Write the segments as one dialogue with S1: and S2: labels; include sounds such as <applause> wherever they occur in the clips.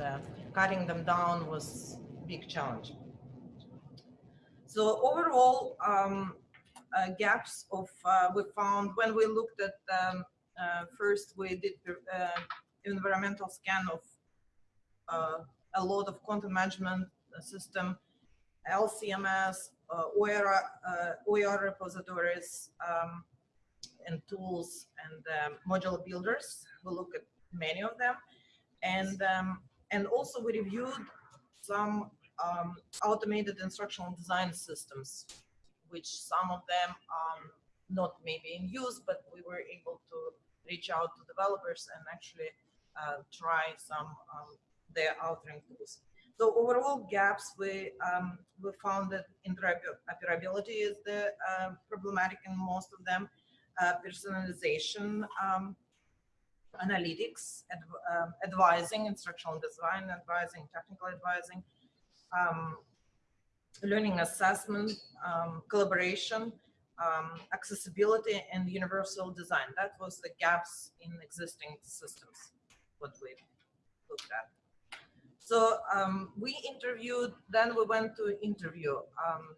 S1: uh, cutting them down was a big challenge. So overall, um, uh, gaps of uh, we found when we looked at um, uh, first we did uh, environmental scan of uh, a lot of content management system, LCMS, OER, OER repositories, um, and tools and um, module builders. We look at many of them, and um, and also we reviewed some um, automated instructional design systems, which some of them um, not maybe in use, but we were able to reach out to developers and actually uh, try some um, their authoring tools. So overall gaps, we um, we found that interoperability is the uh, problematic in most of them. Uh, personalization, um, analytics, adv uh, advising, instructional design, advising, technical advising, um, learning assessment, um, collaboration, um, accessibility, and universal design. That was the gaps in existing systems, what we looked at. So um, we interviewed, then we went to interview, um,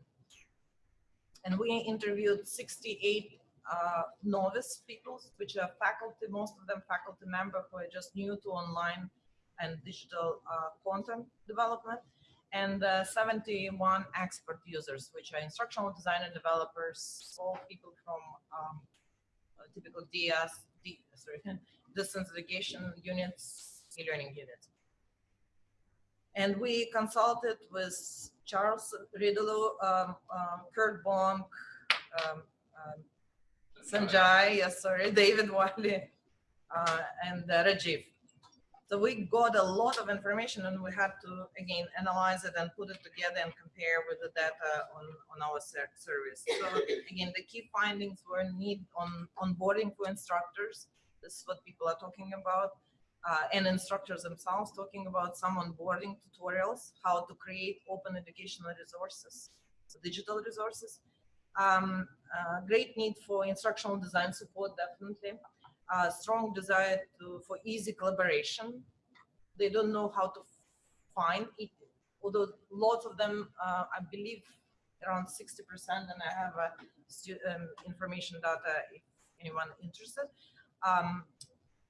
S1: and we interviewed 68 uh, novice people, which are faculty, most of them faculty member who are just new to online and digital uh, content development and uh, 71 expert users, which are instructional designer developers, all people from um, typical DS, D, sorry, <laughs> distance education units, e-learning units. And we consulted with Charles Reigeluth, um, um, Curt Bonk, um, um, Sanjay, yes, sorry, David Wiley, uh, and uh, Rajiv. So we got a lot of information and we had to, again, analyze it and put it together and compare with the data on, on our service. So again, the key findings were need on onboarding for instructors. This is what people are talking about. Uh, and instructors themselves talking about some onboarding tutorials, how to create open educational resources, so digital resources. Um, uh, great need for instructional design support, definitely a strong desire to, for easy collaboration. They don't know how to find it, although lots of them, uh, I believe around 60%, and I have uh, um, information data if anyone interested, um,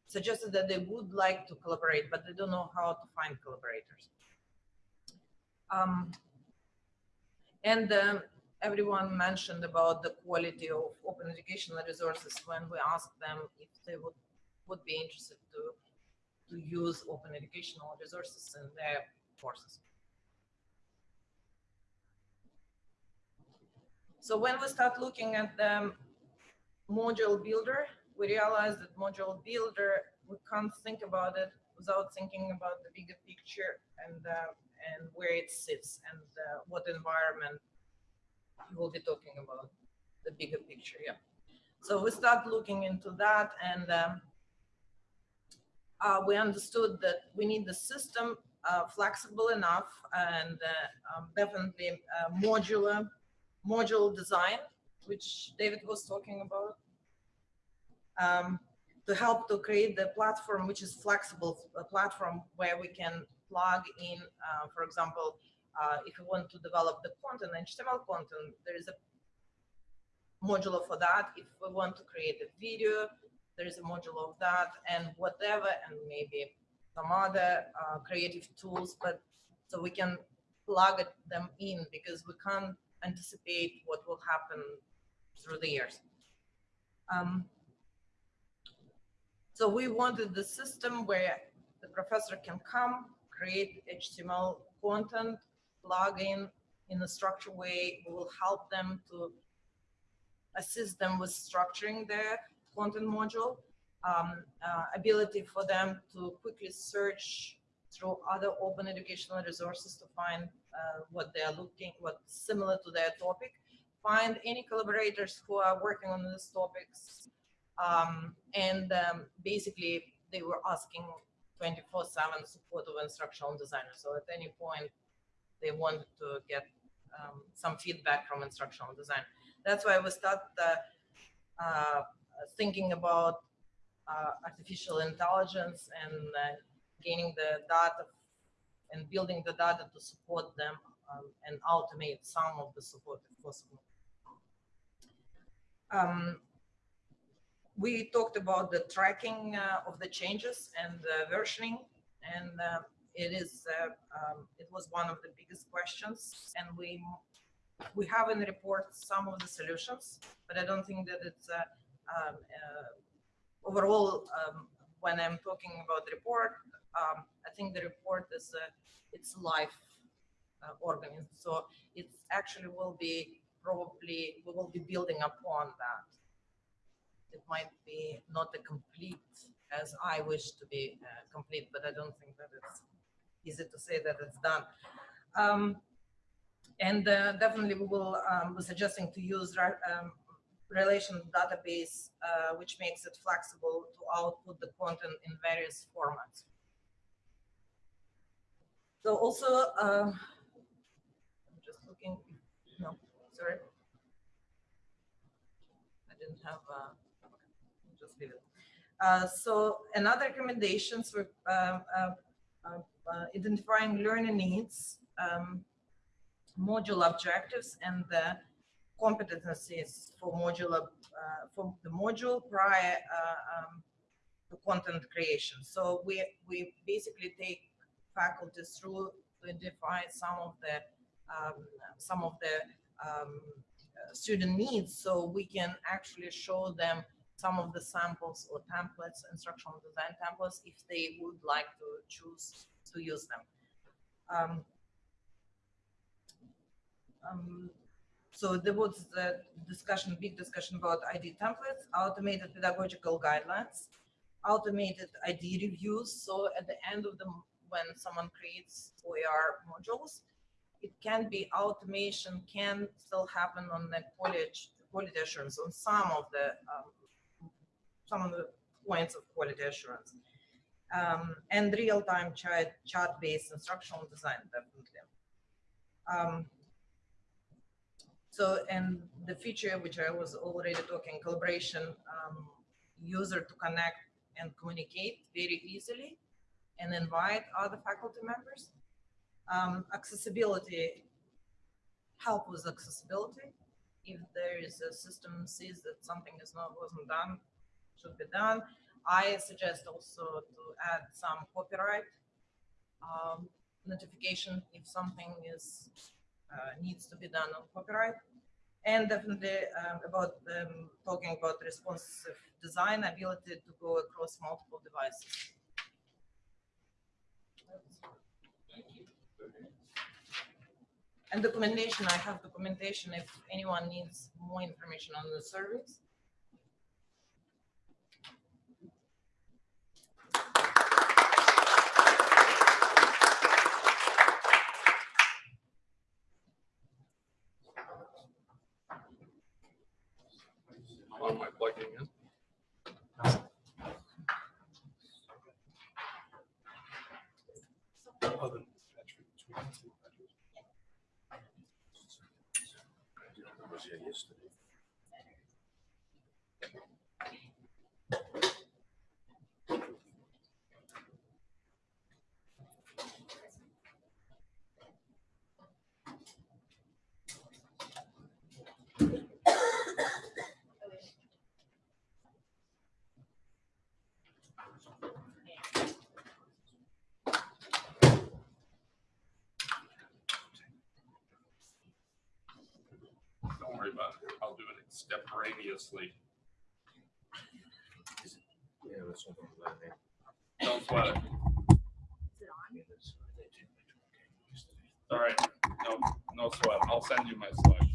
S1: suggested that they would like to collaborate, but they don't know how to find collaborators. Um, and um, everyone mentioned about the quality of open educational resources when we asked them if they would, would be interested to, to use open educational resources in their courses. So when we start looking at the module builder, we realize that module builder, we can't think about it without thinking about the bigger picture and uh, and where it sits and uh, what environment we'll be talking about the bigger picture. Yeah. So we start looking into that and um, uh, we understood that we need the system uh, flexible enough and uh, um, definitely uh, modular, module design, which David was talking about, um, to help to create the platform, which is flexible, a platform where we can plug in, uh, for example, uh, if you want to develop the content, HTML content, there is a module for that. If we want to create a video, there is a module of that and whatever, and maybe some other uh, creative tools, but so we can plug them in because we can't anticipate what will happen through the years. Um, so we wanted the system where the professor can come, create HTML content, plug in a structured way. We will help them to assist them with structuring their content module, um, uh, ability for them to quickly search through other open educational resources to find uh, what they are looking, what similar to their topic, find any collaborators who are working on these topics. Um, and um, basically they were asking 24-7 support of instructional designers. So at any point, they wanted to get um, some feedback from instructional design. That's why we start uh, uh, thinking about uh, artificial intelligence and uh, gaining the data and building the data to support them um, and automate some of the support if possible. Um, we talked about the tracking uh, of the changes and the versioning, and uh, it is uh, um, it was one of the biggest questions, and we we have in the report some of the solutions, but I don't think that it's uh, um, uh, overall. Um, when I'm talking about the report, um, I think the report is it's live uh, organism, so it actually will be probably we will be building upon that. It might be not a complete as I wish to be uh, complete, but I don't think that it's easy to say that it's done. Um, and uh, definitely we will um, be suggesting to use um, relation database, uh, which makes it flexible to output the content in various formats. So also, uh, I'm just looking, no, sorry. I didn't have, uh, just leave it. Uh, so another recommendations for uh, uh, uh, identifying learning needs, um, module objectives, and the competencies for modular uh, for the module prior uh, um, to content creation. So we we basically take faculties through to identify some of the um, some of the um, student needs, so we can actually show them some of the samples or templates, instructional design templates, if they would like to choose to use them. Um, um, so there was the discussion, big discussion about ID templates, automated pedagogical guidelines, automated ID reviews. So at the end of the, when someone creates OER modules, it can be automation can still happen on the quality, quality assurance on some of the um, some of the points of quality assurance. Um, and real-time chat, chat-based instructional design, definitely. Um, so, and the feature which I was already talking, collaboration, um, user to connect and communicate very easily and invite other faculty members. Um, accessibility, help with accessibility. If there is a system sees that something is not wasn't done, should be done. I suggest also to add some copyright um, notification if something is uh, needs to be done on copyright. And definitely um, about um, talking about responsive design, ability to go across multiple devices. And documentation, I have documentation if anyone needs more information on the service.
S2: on my plugging in.
S3: was here yesterday.
S2: Don't worry about it. I'll do it extemporaneously.
S3: Yeah, that's not on that name.
S2: Don't sweat it.
S3: Yeah, that's- they did make it okay.
S2: All right. No, no sweat. I'll send you my slides.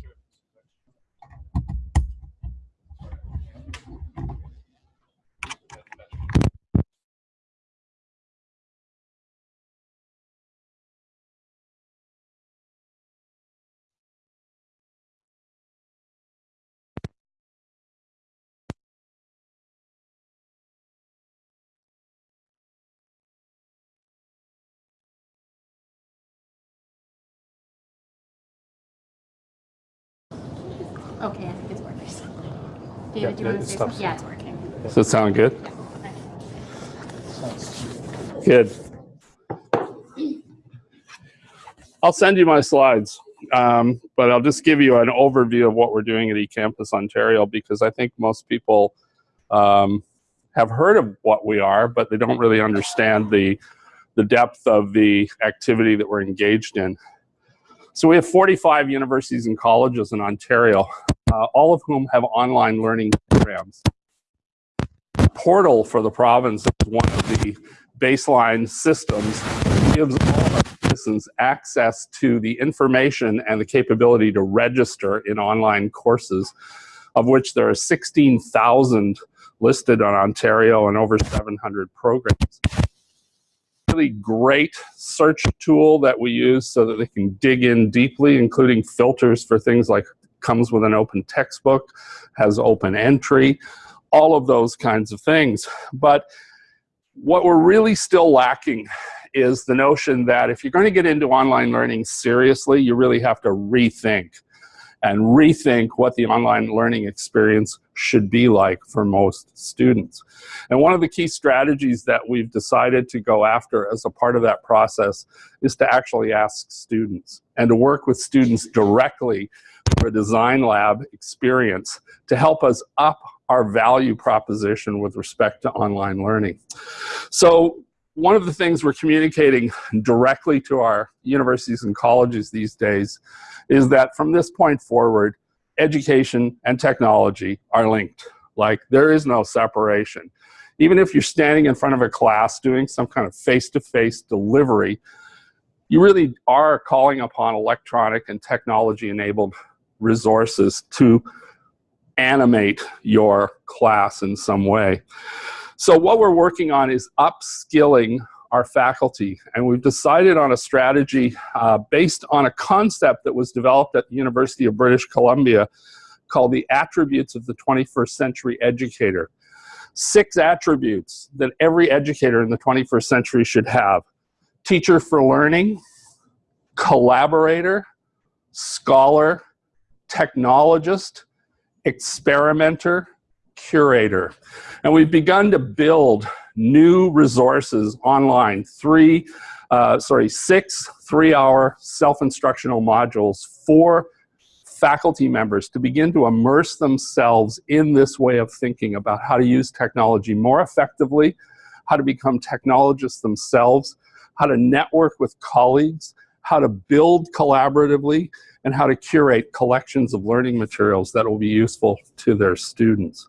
S4: David, do you want to say something? Yeah, it's working.
S2: Does it sound good?
S4: Yeah.
S2: Good.
S5: I'll send you my slides, um, but I'll just give you an overview of what we're doing at eCampus Ontario because I think most people um, have heard of what we are, but they don't really understand the, the depth of the activity that we're engaged in. So we have 45 universities and colleges in Ontario, uh, all of whom have online learning programs. Portal for the province is one of the baseline systems that gives all our citizens access to the information and the capability to register in online courses, of which there are 16,000 listed on Ontario and over 700 programs. Really great search tool that we use so that they can dig in deeply, including filters for things like comes with an open textbook, has open entry, all of those kinds of things. But what we're really still lacking is the notion that if you're going to get into online learning seriously, you really have to rethink and rethink what the online learning experience should be like for most students. And one of the key strategies that we've decided to go after as a part of that process is to actually ask students and to work with students directly for a design lab experience to help us up our value proposition with respect to online learning. So one of the things we're communicating directly to our universities and colleges these days is that from this point forward, education and technology are linked. Like there is no separation. Even if you're standing in front of a class doing some kind of face-to-face -face delivery, you really are calling upon electronic and technology-enabled resources to animate your class in some way. So what we're working on is upskilling our faculty. And we've decided on a strategy uh, based on a concept that was developed at the University of British Columbia called the attributes of the 21st century educator. Six attributes that every educator in the 21st century should have. Teacher for learning, collaborator, scholar, technologist, experimenter, curator. And we've begun to build new resources online, three, uh, sorry, six three-hour self-instructional modules for faculty members to begin to immerse themselves in this way of thinking about how to use technology more effectively, how to become technologists themselves, how to network with colleagues, how to build collaboratively, and how to curate collections of learning materials that will be useful to their students.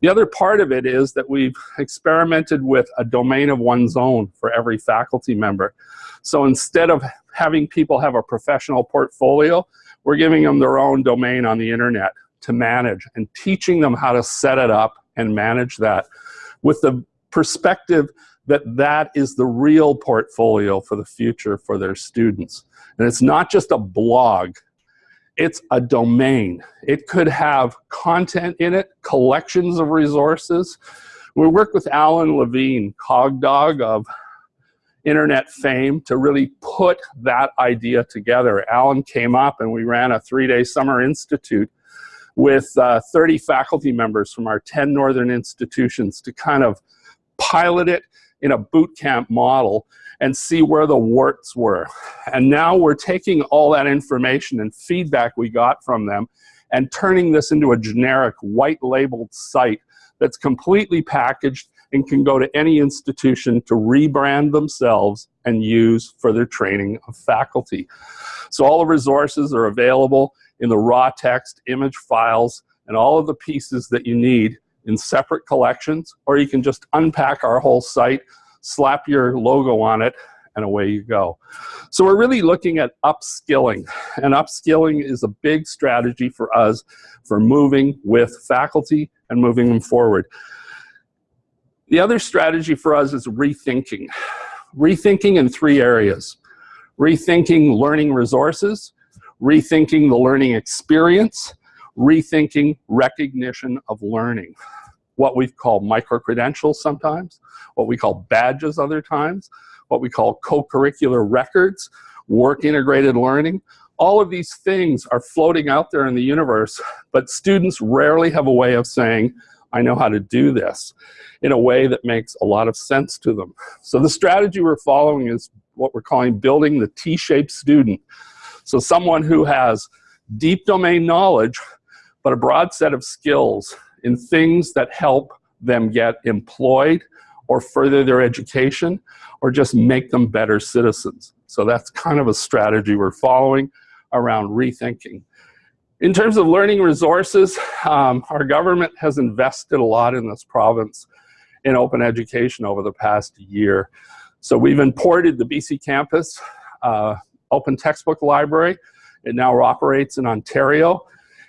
S5: The other part of it is that we've experimented with a domain of one's own for every faculty member. So instead of having people have a professional portfolio, we're giving them their own domain on the internet to manage and teaching them how to set it up and manage that with the perspective that that is the real portfolio for the future for their students. And it's not just a blog it's a domain. It could have content in it, collections of resources. We worked with Alan Levine, Cogdog of internet fame, to really put that idea together. Alan came up and we ran a three-day summer institute with uh, 30 faculty members from our 10 northern institutions to kind of pilot it in a boot camp model and see where the warts were. And now we're taking all that information and feedback we got from them and turning this into a generic white labeled site that's completely packaged and can go to any institution to rebrand themselves and use for their training of faculty. So all the resources are available in the raw text, image files, and all of the pieces that you need in separate collections, or you can just unpack our whole site, slap your logo on it, and away you go. So we're really looking at upskilling, and upskilling is a big strategy for us for moving with faculty and moving them forward. The other strategy for us is rethinking. Rethinking in three areas. Rethinking learning resources, rethinking the learning experience, rethinking recognition of learning what we call micro-credentials sometimes, what we call badges other times, what we call co-curricular records, work-integrated learning. All of these things are floating out there in the universe, but students rarely have a way of saying, I know how to do this in a way that makes a lot of sense to them. So the strategy we're following is what we're calling building the T-shaped student. So someone who has deep domain knowledge, but a broad set of skills in things that help them get employed or further their education or just make them better citizens. So that's kind of a strategy we're following around rethinking. In terms of learning resources, um, our government has invested a lot in this province in open education over the past year. So we've imported the BC Campus uh, Open Textbook Library. It now operates in Ontario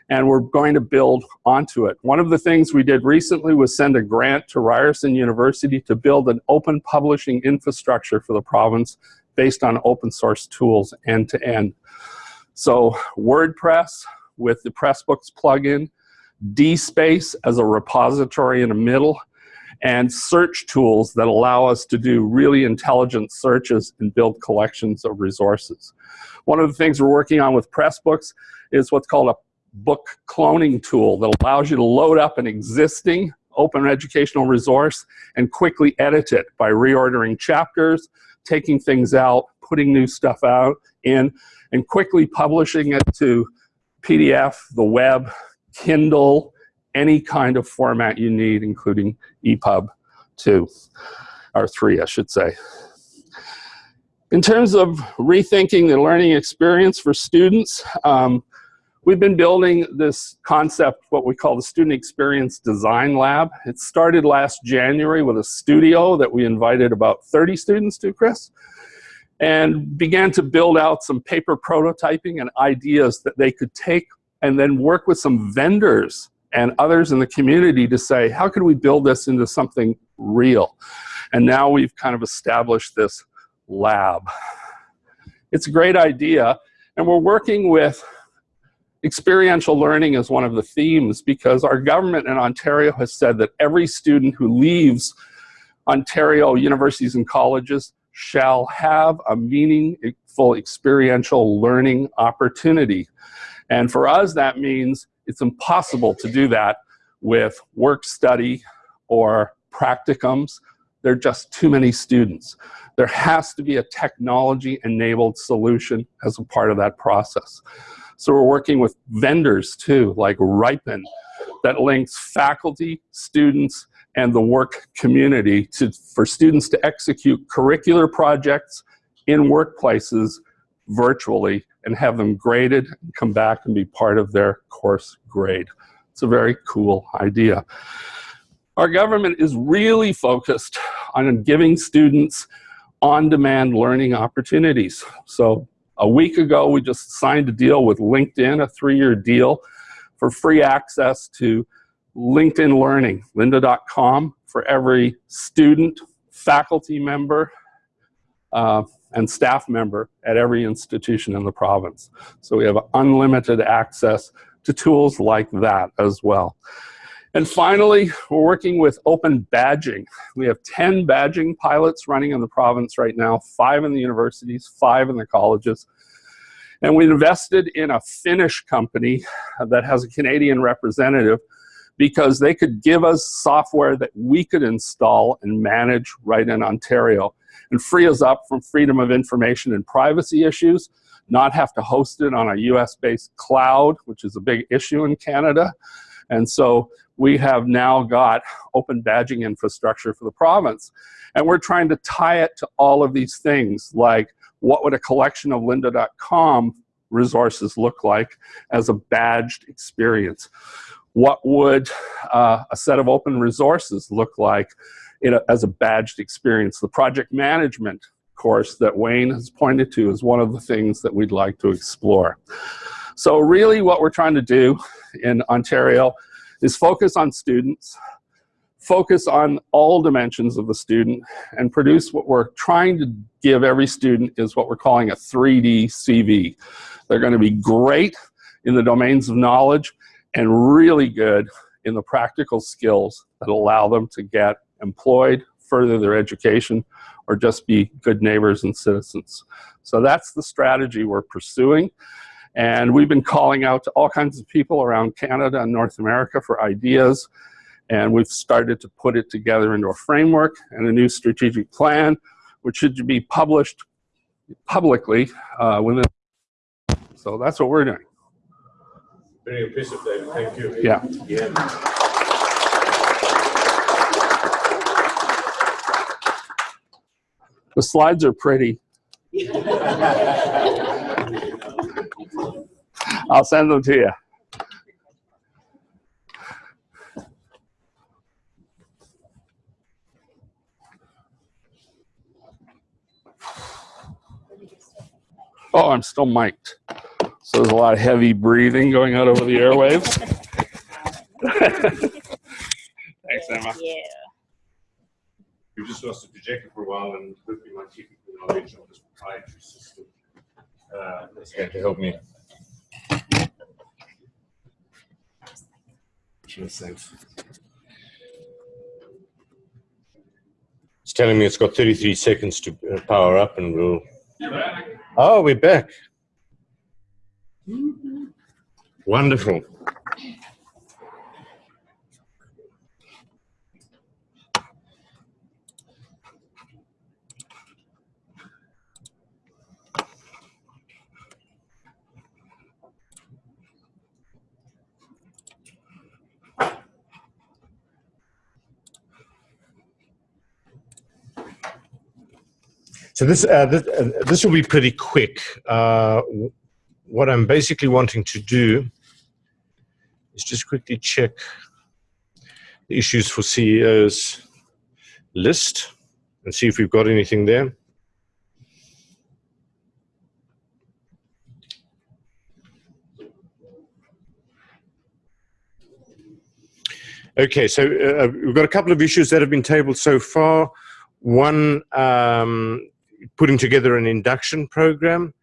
S5: and we're going to build onto it. One of the things we did recently was send a grant to Ryerson University to build an open publishing infrastructure for the province based on open source tools end to end. So WordPress with the Pressbooks plugin, DSpace as a repository in the middle, and search tools that allow us to do really intelligent searches and build collections of resources. One of the things we're working on with Pressbooks is what's called a book cloning tool that allows you to load up an existing open educational resource and quickly edit it by reordering chapters, taking things out, putting new stuff out in, and quickly publishing it to PDF, the web, Kindle, any kind of format you need, including EPUB 2, or 3, I should say. In terms of rethinking the learning experience for students, um, we've been building this concept, what we call the Student Experience Design Lab. It started last January with a studio that we invited about 30 students to, Chris, and began to build out some paper prototyping and ideas that they could take and then work with some vendors and others in the community to say, how can we build this into something real? And now we've kind of established this lab. It's a great idea, and we're working with experiential learning is one of the themes because our government in Ontario has said that every student who leaves Ontario universities and colleges shall have a meaningful experiential learning opportunity. And for us, that means it's impossible to do that with work study or practicums. There are just too many students. There has to be a technology-enabled solution as a part of that process. So we're working with vendors too, like Riipen, that links faculty, students, and the work community to, for students to execute curricular projects in workplaces virtually and have them graded and come back and be part of their course grade. It's a very cool idea. Our government is really focused on giving students on-demand learning opportunities. So a week ago, we just signed a deal with LinkedIn, a three-year deal for free access to LinkedIn Learning, lynda.com, for every student, faculty member, uh, and staff member at every institution in the province. So we have unlimited access to tools like that as well. And finally, we're working with open badging. We have 10 badging pilots running in the province right now, five in the universities, five in the colleges. And we invested in a Finnish company that has a Canadian representative because they could give us software that we could install and manage right in Ontario and free us up from freedom of information and privacy issues, not have to host it on a US-based cloud, which is a big issue in Canada. And so we have now got open badging infrastructure for the province. And we're trying to tie it to all of these things, like what would a collection of lynda.com resources look like as a badged experience? What would uh, a set of open resources look like a, as a badged experience? The project management course that Wayne has pointed to is one of the things that we'd like to explore. So really what we're trying to do in Ontario is focus on students, focus on all dimensions of the student, and produce what we're trying to give every student is what we're calling a 3D CV. They're gonna be great in the domains of knowledge and really good in the practical skills that allow them to get employed, further their education, or just be good neighbors and citizens. So that's the strategy we're pursuing. And we've been calling out to all kinds of people around Canada and North America for ideas. And we've started to put it together into a framework and a new strategic plan, which should be published publicly uh, within. So that's what we're doing.
S6: Very impressive, David. Thank you.
S5: Yeah.
S6: Yeah.
S5: The slides are pretty. <laughs> I'll send them to you. Oh, I'm still mic'd. So there's a lot of heavy breathing going out over the airwaves. <laughs> Thanks, Emma.
S4: Yeah.
S6: We just lost a projector for a while and hopefully my technical knowledge of this proprietary system uh, is going to help me. It's telling me it's got 33 seconds to uh, power up and we'll. Oh, we're back. Wonderful. So this uh, this, uh, this will be pretty quick. Uh, what I'm basically wanting to do is just quickly check the issues for CEOs list and see if we've got anything there. Okay, so uh, we've got a couple of issues that have been tabled so far. One, um, putting together an induction program,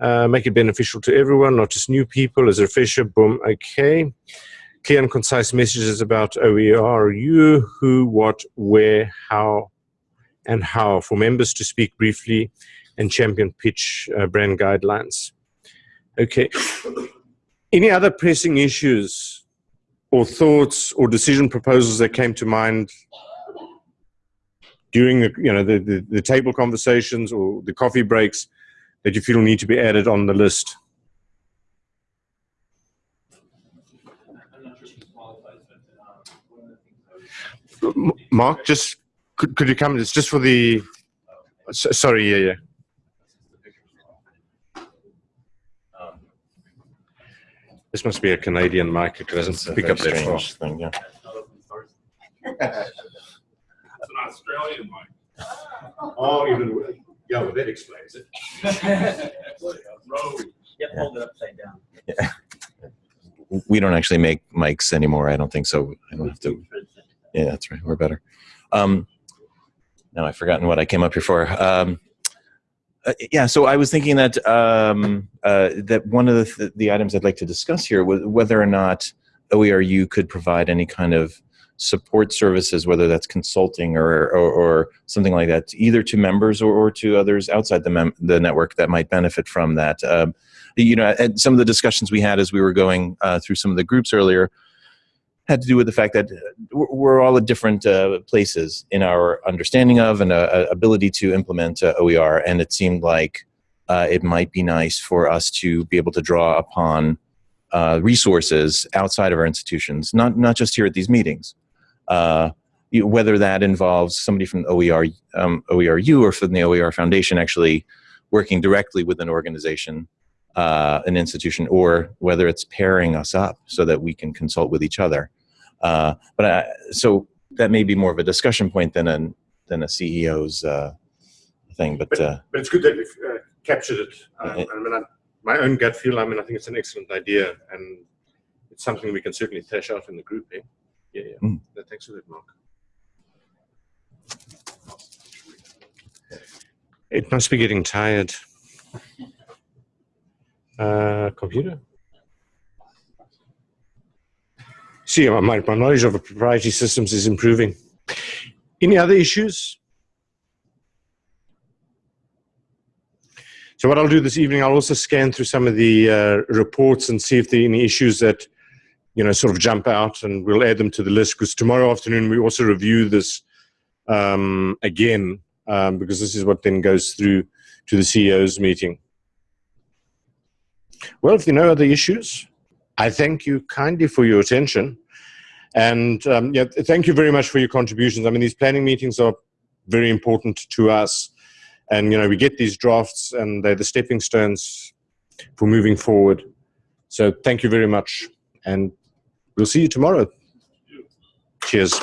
S6: uh, make it beneficial to everyone, not just new people. As a refresher, boom, okay. Clear and concise messages about OER, you, who, what, where, how, and how for members to speak briefly and champion pitch uh, brand guidelines. Okay. Any other pressing issues or thoughts or decision proposals that came to mind during the you know the, the, the table conversations or the coffee breaks that you feel need to be added on the list? Mark, just could, could you come? It's just for the. s- Sorry, yeah, yeah. This must be a Canadian mic. It doesn't
S7: It's
S6: pick up that far.
S7: thing, yeah. <laughs>
S2: It's an Australian mic. <laughs>
S6: Oh, even yeah, well, that explains it. <laughs>
S2: Rode.
S3: Yep, hold it upside down.
S7: We don't actually make mics anymore. I don't think so. I don't have to. Yeah, that's right. We're better. Um, now I've forgotten what I came up here for. Um, uh, yeah, so I was thinking that um, uh, that one of the, th- the items I'd like to discuss here was whether or not OERU could provide any kind of support services, whether that's consulting or, or, or something like that, either to members or, or to others outside the, the network that might benefit from that. Um, you know, some of the discussions we had as we were going uh, through some of the groups earlier had to do with the fact that uh, we're all at different uh, places in our understanding of and uh, uh, ability to implement uh, OER, and it seemed like it might be nice for us to be able to draw upon resources outside of our institutions, not not just here at these meetings. Uh, you- whether that involves somebody from OER, um, OERU or from the OER Foundation actually working directly with an organization, uh, an institution, or whether it's pairing us up so that we can consult with each other. Uh, but I, so that may be more of a discussion point than a than a CEO's uh, thing. But uh,
S6: But it's good that we've uh, captured it. Um,
S7: Yeah.
S6: I mean, I, my own gut feel. I mean, I think it's an excellent idea, and it's something we can certainly thrash out in the group. Eh? Yeah, yeah.
S7: Mm.
S6: No, thanks for that, Mark. It must be getting tired. Uh, computer. See, my, my my knowledge of proprietary systems is improving. Any other issues? So what I'll do this evening, I'll also scan through some of the uh, reports and see if there are any issues that, you know, sort of jump out, and we'll add them to the list. Because tomorrow afternoon we also review this um, again, um, because this is what then goes through to the CEO's meeting. Well, if there are no other issues, I thank you kindly for your attention. And um, yeah, thank you very much for your contributions. I mean, these planning meetings are very important to us. And, you know, we get these drafts and they're the stepping stones for moving forward. So thank you very much. And we'll see you tomorrow. Cheers.